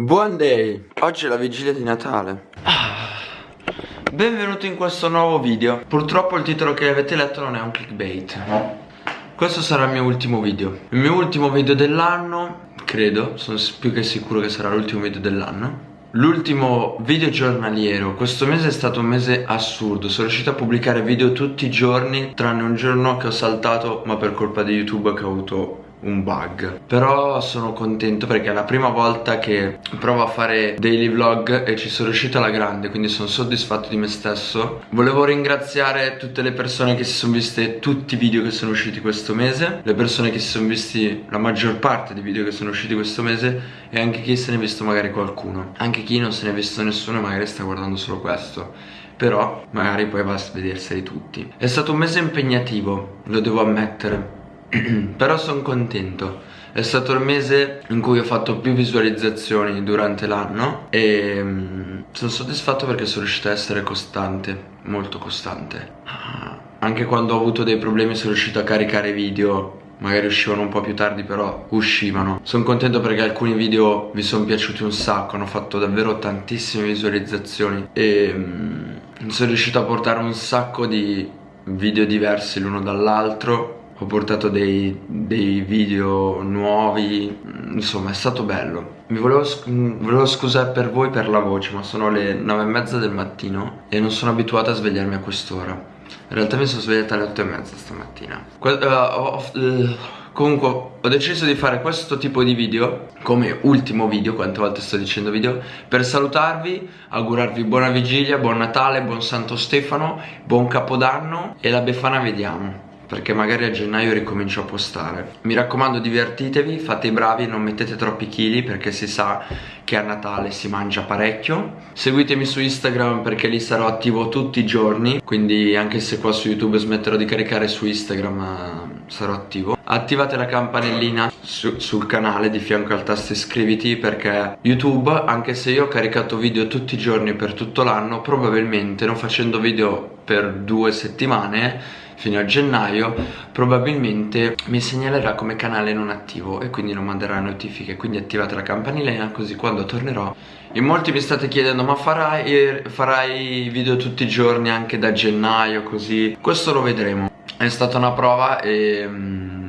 Buon day! Oggi è la vigilia di Natale. Ah. Benvenuti in questo nuovo video. Purtroppo il titolo che avete letto non è un clickbait Questo sarà il mio ultimo video. Il mio ultimo video dell'anno Credo, sono più che sicuro che sarà l'ultimo video dell'anno. L'ultimo video giornaliero, questo mese è stato un mese assurdo, sono riuscito a pubblicare video tutti i giorni tranne un giorno che ho saltato ma per colpa di YouTube che ho avuto un bug. Però sono contento perché è la prima volta che provo a fare daily vlog e ci sono riuscito alla grande Quindi sono soddisfatto di me stesso. Volevo ringraziare tutte le persone che si sono viste tutti i video che sono usciti questo mese Le persone che si sono visti la maggior parte dei video che sono usciti questo mese E anche chi se ne è visto magari qualcuno. Anche chi non se ne è visto nessuno e magari sta guardando solo questo. Però magari poi va a vederseli tutti. È stato un mese impegnativo, lo devo ammettere però sono contento è stato il mese in cui ho fatto più visualizzazioni durante l'anno e um, sono soddisfatto perché sono riuscito a essere costante, molto costante. Ah, anche quando ho avuto dei problemi sono riuscito a caricare video, magari uscivano un po' più tardi però uscivano. Sono contento perché alcuni video vi sono piaciuti un sacco, hanno fatto davvero tantissime visualizzazioni e um, sono riuscito a portare un sacco di video diversi l'uno dall'altro ho portato dei, dei, video nuovi, insomma è stato bello. Mi volevo, volevo, scusare per voi per la voce, ma sono le nove e mezza del mattino e non sono abituato a svegliarmi a quest'ora. In realtà mi sono svegliata alle otto e mezza stamattina. Que uh, uh, comunque ho deciso di fare questo tipo di video come ultimo video, quante volte sto dicendo video, per salutarvi, augurarvi buona vigilia, buon Natale, buon Santo Stefano, buon Capodanno e la Befana vediamo perché magari a gennaio ricomincio a postare. Mi raccomando divertitevi fate i bravi non mettete troppi chili perché si sa che a Natale si mangia parecchio. Seguitemi su Instagram perché lì sarò attivo tutti i giorni. Quindi anche se qua su YouTube smetterò di caricare su Instagram eh, sarò attivo. Attivate la campanellina su sul canale di fianco al tasto iscriviti perché YouTube anche se io ho caricato video tutti i giorni per tutto l'anno probabilmente non facendo video per due settimane fino a gennaio probabilmente mi segnalerà come canale non attivo e quindi non manderà notifiche. Quindi attivate la campanellina così quando tornerò in molti mi state chiedendo ma farai, farai video tutti i giorni anche da gennaio così? Questo lo vedremo. È stata una prova e um,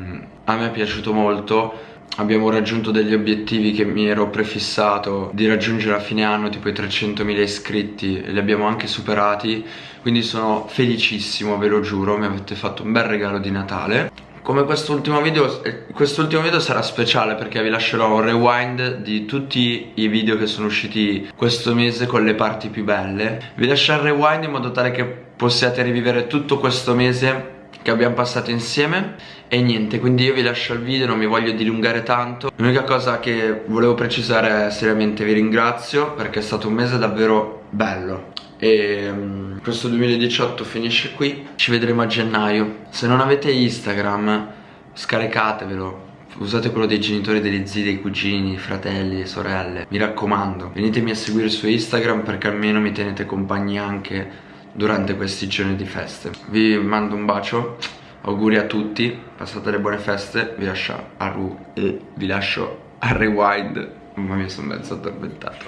a me è piaciuto molto. Abbiamo raggiunto degli obiettivi che mi ero prefissato di raggiungere a fine anno tipo i 300.000 iscritti e li abbiamo anche superati. Quindi sono felicissimo ve lo giuro mi avete fatto un bel regalo di Natale. Come quest'ultimo video, eh, quest'ultimo video sarà speciale perché vi lascerò un rewind di tutti i video che sono usciti questo mese con le parti più belle. Vi lascio il rewind in modo tale che possiate rivivere tutto questo mese che abbiamo passato insieme. E niente quindi io vi lascio il video non mi voglio dilungare tanto. L'unica cosa che volevo precisare è seriamente vi ringrazio perché è stato un mese davvero bello. E um, questo 2018 finisce qui. Ci vedremo a gennaio. Se non avete Instagram scaricatevelo. Usate quello dei genitori, degli zii, dei cugini, fratelli, sorelle. Mi raccomando Venitemi a seguire su Instagram perché almeno mi tenete compagnia anche durante questi giorni di feste. Vi mando un bacio auguri a tutti passate le buone feste vi lascio a, ru eh, vi lascio a rewind. Ma mi sono mezzo addormentato.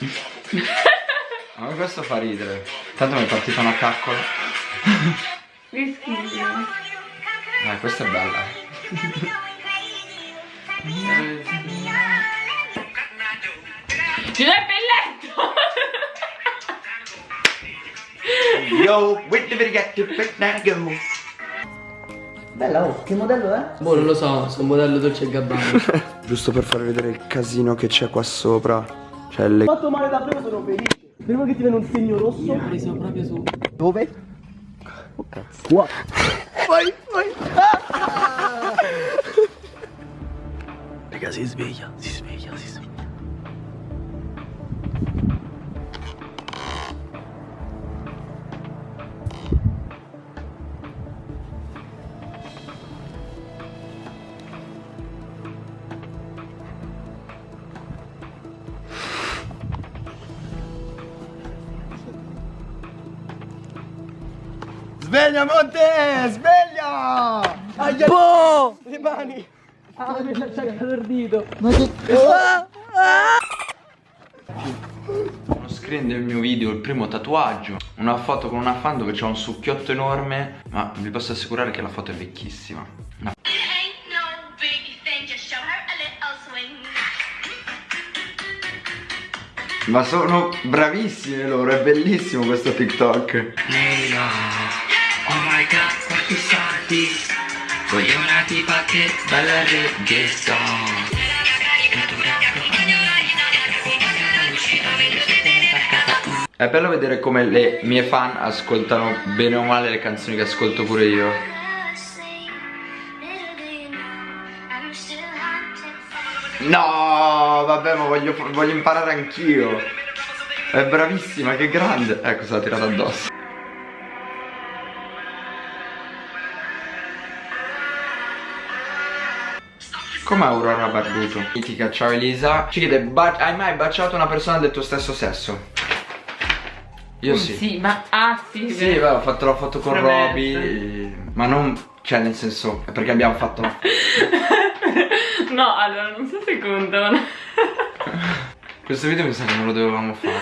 Ma questo fa ridere. Tanto mi è partita una caccola. Che schifo. Eh questa è bella. Giuseppe Yo, with the get to fit now go. Bella, oh, che modello è? Boh, non lo so, sono modello Dolce Gabbana. Giusto per farvi vedere il casino che c'è qua sopra. Cioè le... Fatto male davvero, sono felice. Prima che ti viene un segno rosso. Ho preso proprio su. Dove? Oh cazzo. Qua. Vai, vai. Ah! Raga, si sveglia, si sveglia, si sveglia. Sveglia Monte! Sveglia! Aia! Boh! Le mani! Ah, mi lascia il dito! Ma che... Ah, ah! screen del mio video il primo tatuaggio Una foto con una fan dove c'è un succhiotto enorme Ma vi posso assicurare che la foto è vecchissima no. Ma sono bravissime loro, è bellissimo questo TikTok Leila Oh god, quanti soldi Voglio una tipa che balla reggaeton È bello vedere come le mie fan ascoltano bene o male le canzoni che ascolto pure io. No, vabbè, ma voglio, voglio imparare anch'io. È bravissima, che grande. Ecco, se l'ha tirata addosso Come Aurora Barbuto? Mitica, ciao Elisa Ci chiede, "Ba- hai mai baciato una persona del tuo stesso sesso? Io sì Sì, ma ah sì. Sì, beh, ho fatto la foto con Promessa. Roby Ma non, cioè nel senso, perché abbiamo fatto No, allora non so se contano. Questo video mi sa che non lo dovevamo fare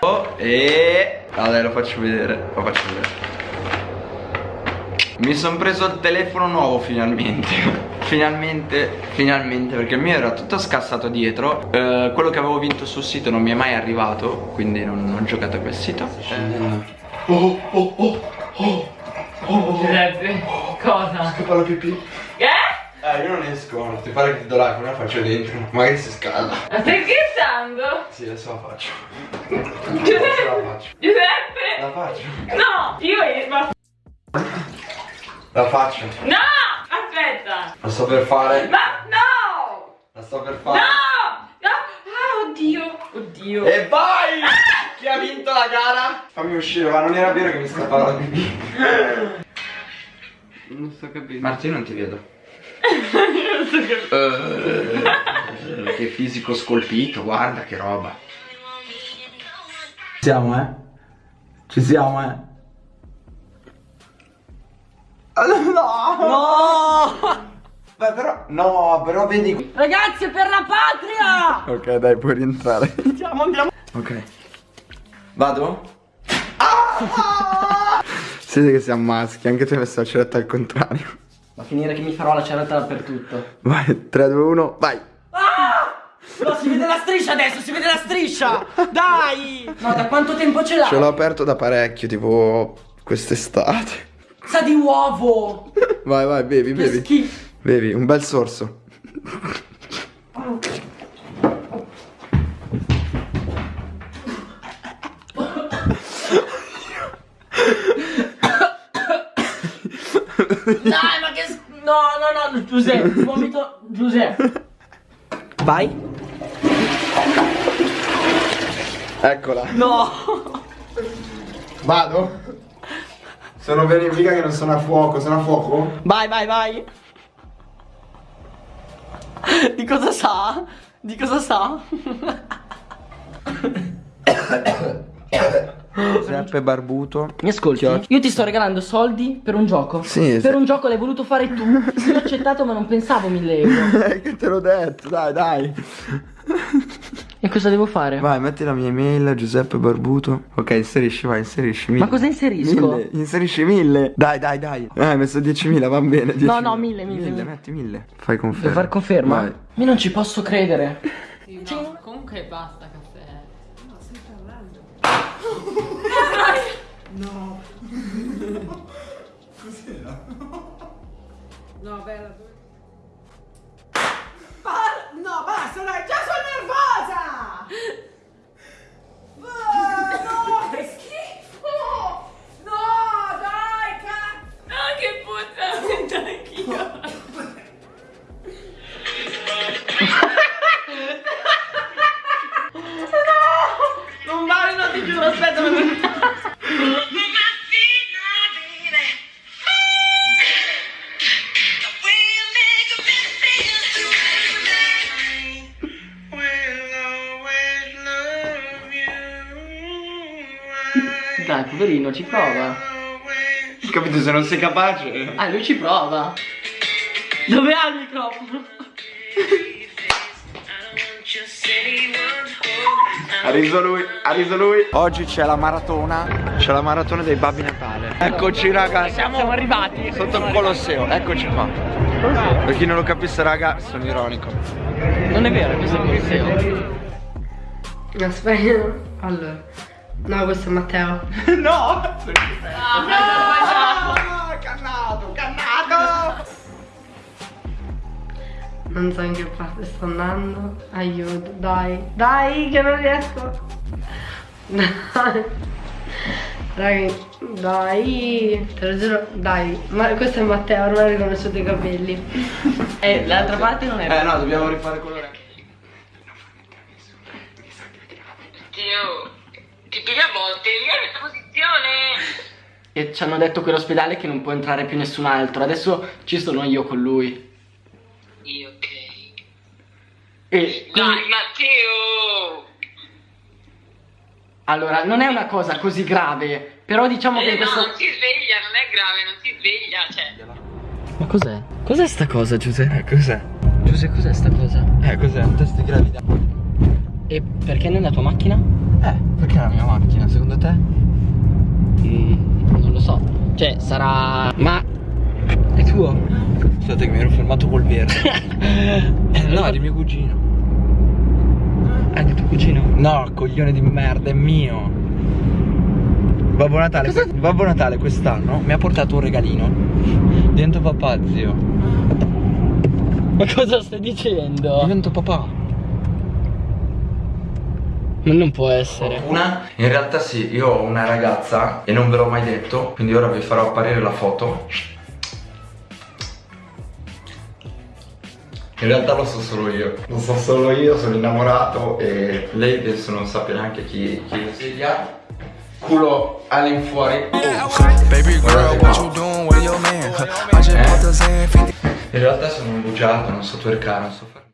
Oh, e... Dai, lo faccio vedere, lo faccio vedere Mi sono preso il telefono nuovo finalmente Finalmente, finalmente, perché il mio era tutto scassato dietro Eh, Quello che avevo vinto sul sito non mi è mai arrivato Quindi non, non ho giocato a quel sito Oh, oh, oh, oh, oh Giuseppe, cosa? Fa la pipì? Eh? Eh, io non esco, non ti pare che ti do l'iPhone, la faccio dentro Magari si scalda Ma stai scherzando? Sì, adesso la faccio Giuseppe? Adesso la faccio Giuseppe? La faccio No! Io ma... La faccio No! Aspetta! La sto per fare Ma no! La sto per No! fare No! Ah, oddio! Oddio! E vai! Chi ha vinto la gara? Fammi uscire, ma non era vero che mi scappava la pipì Non sto capendo. Martino non ti vedo non so che... Eh, Che fisico scolpito, guarda che roba Ci siamo, eh? Ci siamo, eh? No! No! Beh, però, no, però vedi Ragazzi, per la patria! Ok, dai, puoi rientrare. Andiamo, andiamo. Ok. Vado? Ah! Siete che siamo maschi, anche tu hai messo la ceretta al contrario. Va a finire che mi farò la ceretta dappertutto. Vai, 3, 2, 1, vai. No, si vede la striscia adesso, si vede la striscia! Dai! No, da quanto tempo ce l'hai? Ce l'ho aperto da parecchio, tipo quest'estate. Sa di uovo! Vai, vai, bevi, Che bevi. schifo! Bevi, un bel sorso. Dai, ma che... No, no, no, Giuseppe, vomito... Giuseppe. Vai. Eccola. No! Vado? Sono bene mica che non sono a fuoco, sono a fuoco? Vai, vai, vai. Di cosa sa? Di cosa sa? Giuseppe Barbuto. Mi ascolti? Io ti sto regalando soldi per un gioco. Sì, Per sì. un gioco l'hai voluto fare tu. Io ho accettato ma non pensavo 1000 euro. Eh, che te l'ho detto, dai, dai. E cosa devo fare? Vai, metti la mia email, Giuseppe Barbuto. Ok, inserisci, vai, inserisci. Mille. Ma cosa inserisco? Mille, inserisci mille. Dai, dai, dai. Eh, hai messo 10.000, va bene. 10.000. No, no, mille, mille, mille. metti mille. Fai conferma. Devo far conferma? Vai. Io non ci posso credere. No, comunque basta caffè. No, basta, dai, già sono nervosa! No, che schifo! No, dai, cazzo! Ah, che puzza! Anch'io. Non vale, no, ti giuro, aspetta. Poverino, ci prova. Capito, se non sei capace. Ah, lui ci prova. Dove ha il microfono? Ha riso lui, ha riso lui. Oggi c'è la maratona, c'è la maratona dei Babbi Natale. Eccoci raga, siamo, arrivati. sotto il Colosseo, eccoci qua. Per chi non lo capisse raga, sono ironico. Non è vero, questo è il Colosseo. Aspetta, allora. No, questo è Matteo. no! Cannato, cannato! Non so in che parte sto andando. Aiuto, dai. Dai, che non riesco. Dai. Raga, dai. Te lo giuro, dai. Ma questo è Matteo, ormai ho riconosciuto i capelli. E l'altra parte non è Eh no, dobbiamo rifare colore. Dio, piglia a botte, io in questa posizione. E ci hanno detto quell'ospedale che non può entrare più nessun altro. Adesso ci sono io con lui. Io ok. E quindi, Dai Matteo! allora, non è una cosa così grave. Però diciamo che Eh in no, questo. non si sveglia, non è grave, non si sveglia, cioè. Ma cos'è? Cos'è sta cosa, Giuseppe? Eh, cos'è? Giuseppe, cos'è sta cosa? Eh, cos'è? Un test di gravità. E perché nella tua macchina? Eh, perché è la mia macchina, secondo te? Mm, non lo so. Cioè, sarà. Ma. È tuo? Scusate che mi ero fermato col verde. no, è di mio cugino. È di tuo cugino? No, coglione di merda, è mio. Babbo Natale, Babbo Natale quest'anno mi ha portato un regalino. Divento papà, zio. Ma cosa stai dicendo? Divento papà. Ma non può essere. Una? In realtà sì, io ho una ragazza e non ve l'ho mai detto, quindi ora vi farò apparire la foto. In realtà lo so solo io. Lo so solo io, sono innamorato e lei penso non sappia neanche chi, chi sia. Culo all'infuori. The Zan 50. In realtà sono un bugiardo, non so twerkare, non so fare